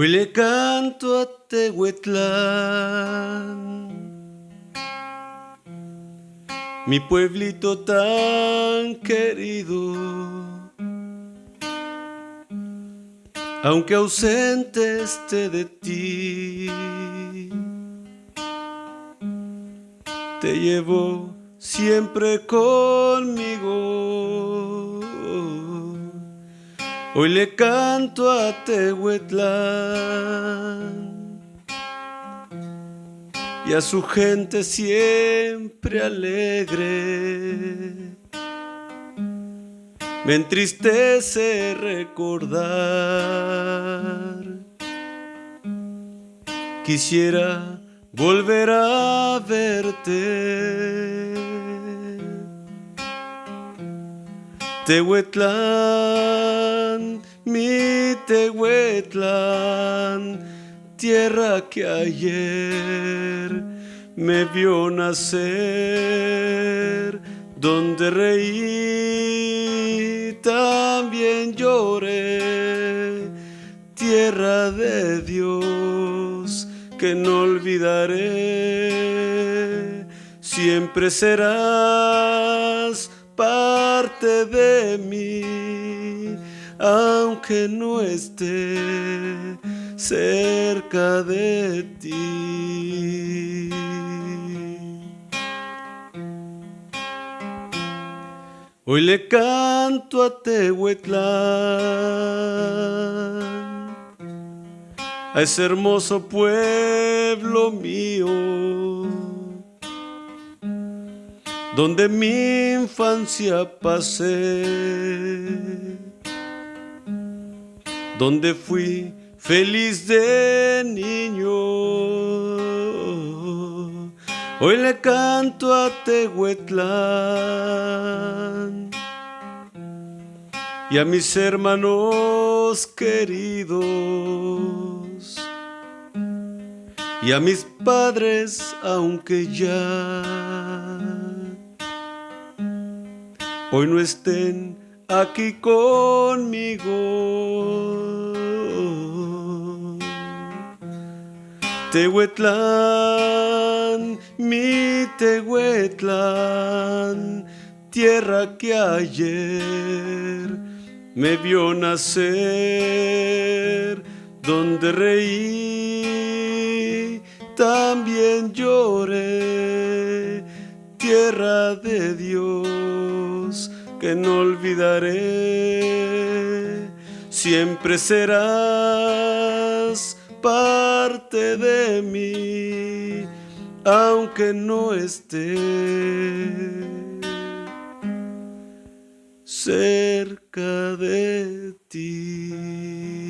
Hoy le canto a Tehuetlán, mi pueblito tan querido, aunque ausente esté de ti, te llevo siempre conmigo. Hoy le canto a Tehuetlán y a su gente siempre alegre. Me entristece recordar. Quisiera volver a verte. Tehuetlán, Tehuetlán, tierra que ayer me vio nacer, donde reí también lloré, tierra de Dios que no olvidaré, siempre serás parte de mí, aunque no esté cerca de ti. Hoy le canto a Tehuetlán, a ese hermoso pueblo mío donde mi infancia pasé, donde fui feliz de niño. Hoy le canto a Tehuetlán y a mis hermanos queridos y a mis padres, aunque ya hoy no estén aquí conmigo. Tehuetlán, mi Tehuetlán, tierra que ayer me vio nacer, donde reí, también lloré, tierra de Dios que no olvidaré. Siempre serás parte de mí, aunque no esté cerca de ti.